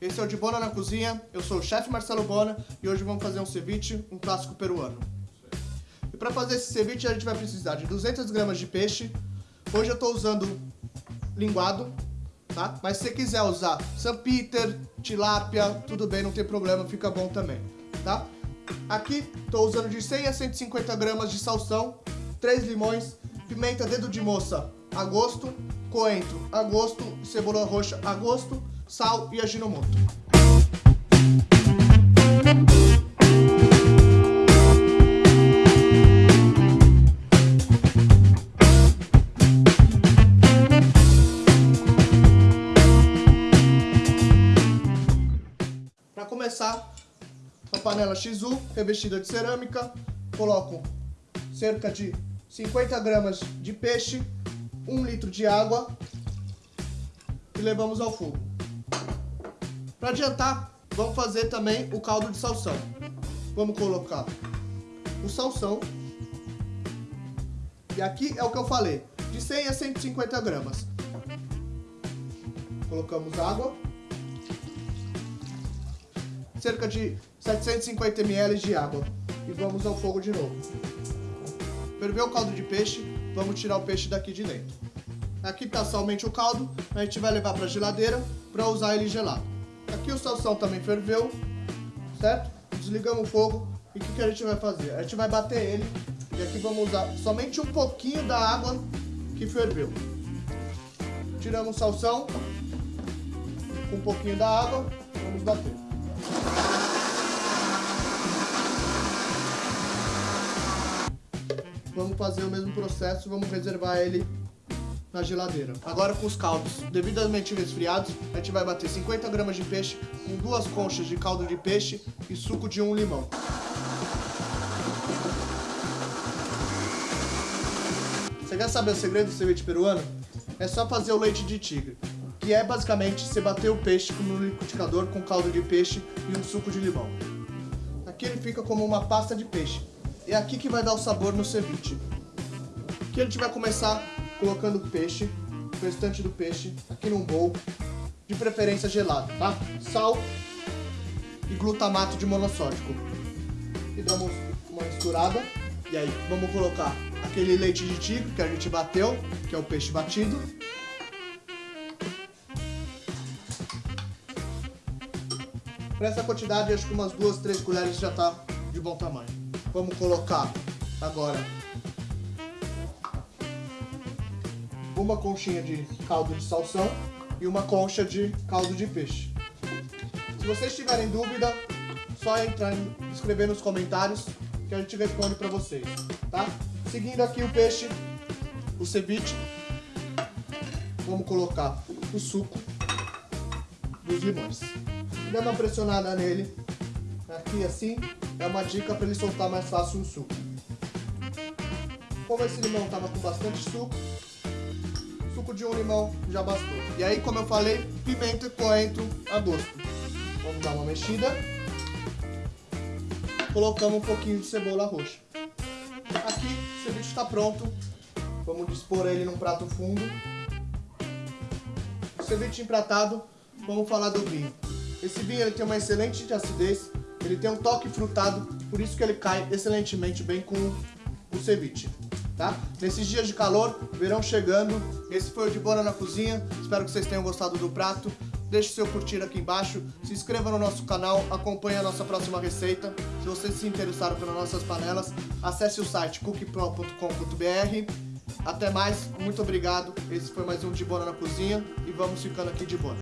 esse é o de Bona na Cozinha, eu sou o chefe Marcelo Bona e hoje vamos fazer um ceviche, um clássico peruano. E para fazer esse ceviche a gente vai precisar de 200 gramas de peixe, hoje eu estou usando linguado, tá? Mas se você quiser usar San Peter, tilápia, tudo bem, não tem problema, fica bom também, tá? Aqui estou usando de 100 a 150 gramas de salsão, 3 limões, pimenta dedo de moça a gosto, coentro a gosto, cebola roxa a gosto, sal e aginomoto. Para começar, uma panela XU revestida de cerâmica, coloco cerca de 50 gramas de peixe, 1 litro de água e levamos ao fogo. Para adiantar, vamos fazer também o caldo de salsão. Vamos colocar o salsão. E aqui é o que eu falei, de 100 a 150 gramas. Colocamos água. Cerca de 750 ml de água. E vamos ao fogo de novo. Ferveu o caldo de peixe, vamos tirar o peixe daqui de dentro. Aqui está somente o caldo, a gente vai levar para a geladeira para usar ele gelado. Aqui o salsão também ferveu, certo? Desligamos o fogo e o que, que a gente vai fazer? A gente vai bater ele e aqui vamos usar somente um pouquinho da água que ferveu. Tiramos o salsão com um pouquinho da água, vamos bater. Vamos fazer o mesmo processo, vamos reservar ele na geladeira. Agora com os caldos devidamente resfriados, a gente vai bater 50 gramas de peixe com duas conchas de caldo de peixe e suco de um limão. Você quer saber o segredo do ceviche peruano? É só fazer o leite de tigre, que é basicamente você bater o peixe no liquidificador com caldo de peixe e um suco de limão. Aqui ele fica como uma pasta de peixe. É aqui que vai dar o sabor no ceviche. Aqui a gente vai começar colocando o peixe, o restante do peixe, aqui num bowl, de preferência gelado, tá? Sal e glutamato de monossódico. E damos uma misturada. E aí, vamos colocar aquele leite de tigre que a gente bateu, que é o peixe batido. Para essa quantidade, acho que umas duas, três colheres já tá de bom tamanho. Vamos colocar agora uma conchinha de caldo de salsão e uma concha de caldo de peixe. Se vocês tiverem dúvida, só entrar escrever nos comentários que a gente responde para vocês, tá? Seguindo aqui o peixe, o ceviche, vamos colocar o suco dos limões. Dá uma pressionada nele, aqui assim, é uma dica para ele soltar mais fácil o suco. Como esse limão estava com bastante suco, suco de um limão já bastou. E aí, como eu falei, pimenta e coentro a gosto. Vamos dar uma mexida. Colocamos um pouquinho de cebola roxa. Aqui, o ceviche está pronto. Vamos dispor ele num prato fundo. O ceviche empratado, vamos falar do vinho. Esse vinho ele tem uma excelente acidez, ele tem um toque frutado, por isso que ele cai excelentemente bem com o ceviche. Tá? Nesses dias de calor, verão chegando, esse foi o De Bona na Cozinha, espero que vocês tenham gostado do prato. Deixe seu curtir aqui embaixo, se inscreva no nosso canal, acompanhe a nossa próxima receita. Se vocês se interessaram pelas nossas panelas, acesse o site cookpro.com.br. Até mais, muito obrigado. Esse foi mais um De Bona na Cozinha e vamos ficando aqui de boa.